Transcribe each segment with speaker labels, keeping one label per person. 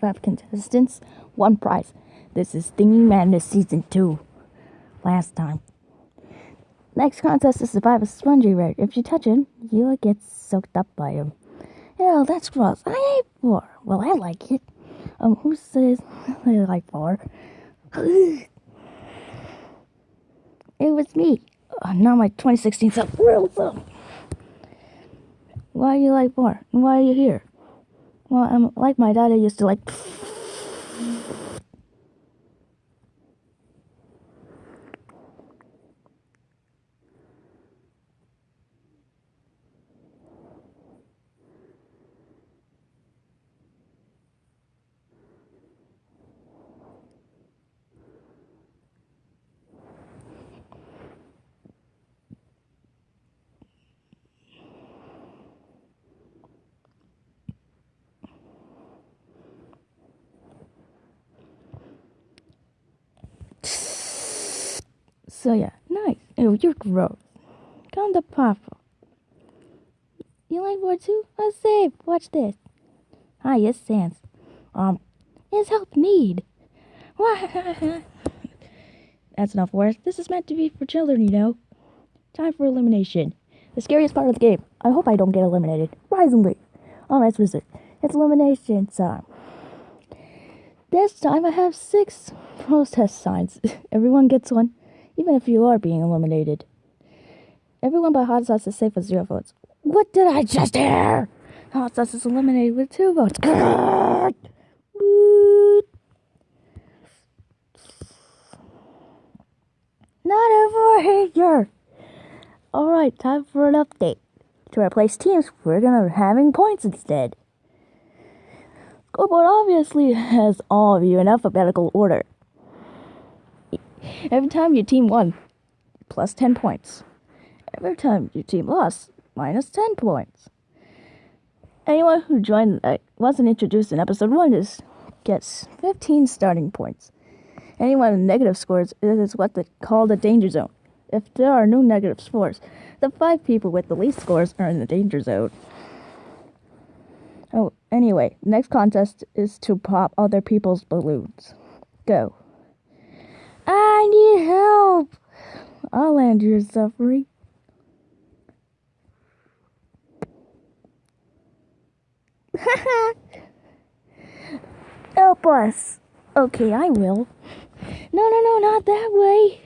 Speaker 1: Five contestants, one prize. This is Thingy Madness Season 2. Last time. Next contest is survive a spongy rat. If you touch him, you'll get soaked up by him. Ew, that's gross. I hate war. Well, I like it. Um, who says they like war? it was me. Uh, now my 2016 self real. Why do you like war? Why are you here? Well, I'm like my dad. I used to like. So yeah, nice. Oh, you're gross. Come to Papa. You like war too? Let's save. Watch this. Hi, yes, Sans. Um, is help need? That's enough words. This is meant to be for children, you know. Time for elimination. The scariest part of the game. I hope I don't get eliminated. Rise and leave. Alright, Wizard. It's elimination time. This time I have six protest signs. Everyone gets one even if you are being eliminated. Everyone but Hot Sauce is safe with zero votes. What did I just hear? Hot Sauce is eliminated with two votes. Not over here. Alright, time for an update. To replace teams, we're gonna be having points instead. Scoreboard obviously has all of you in alphabetical order. Every time your team won, plus 10 points. Every time your team lost, minus 10 points. Anyone who joined uh, wasn't introduced in episode 1 is gets 15 starting points. Anyone with negative scores is what they call the danger zone. If there are no negative scores, the five people with the least scores are in the danger zone. Oh, anyway, next contest is to pop other people's balloons. Go. I need help. I'll end your suffering. help us. Okay, I will. No, no, no, not that way.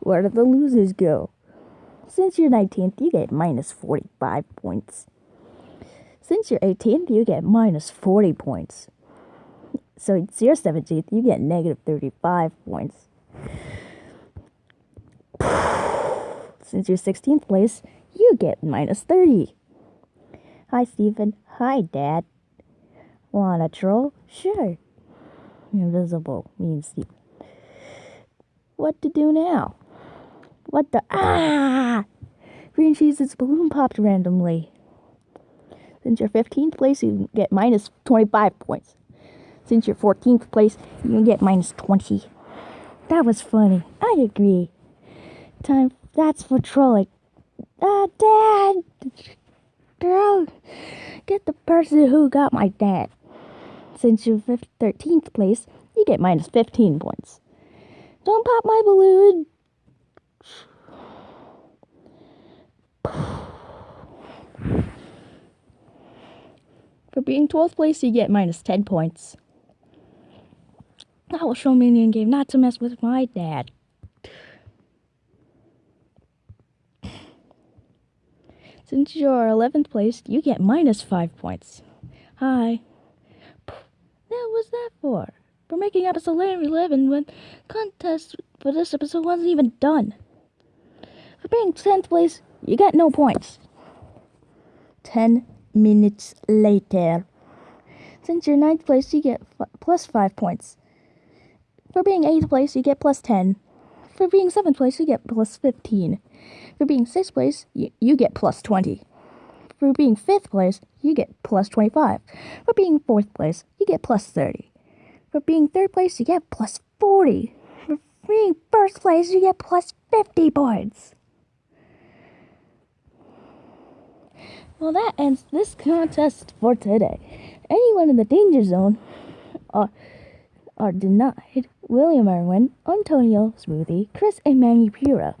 Speaker 1: Where did the losers go? Since you're 19th, you get minus 45 points. Since you're 18th, you get minus 40 points. So it's your 17th, you get negative 35 points. Since you're 16th place, you get minus 30. Hi, Stephen. Hi, Dad. Wanna troll? Sure. Invisible means Stephen. What to do now? What the? Ah! Green cheese's balloon popped randomly. Since you're 15th place, you get minus 25 points. Since you're 14th place, you get minus 20. That was funny. I agree. Time. That's for trolling. Ah, uh, Dad! Girl, get the person who got my dad. Since you're 13th place, you get minus 15 points. Don't pop my balloon. For being 12th place, you get minus 10 points. That will show me in the game not to mess with my dad. Since you're 11th place, you get minus 5 points. Hi. What was that for? For making episode 11 when contest for this episode wasn't even done. For being 10th place, you get no points. 10 minutes later. Since you're ninth place, you get plus 5 points. For being 8th place, you get plus 10. For being 7th place, you get plus 15. For being 6th place, you, you get plus 20. For being 5th place, you get plus 25. For being 4th place, you get plus 30. For being 3rd place, you get plus 40. For being first place, you get plus 50 points. Well, that ends this contest for today. Anyone in the danger zone are, are denied William Irwin, Antonio Smoothie, Chris, and Manny Pura.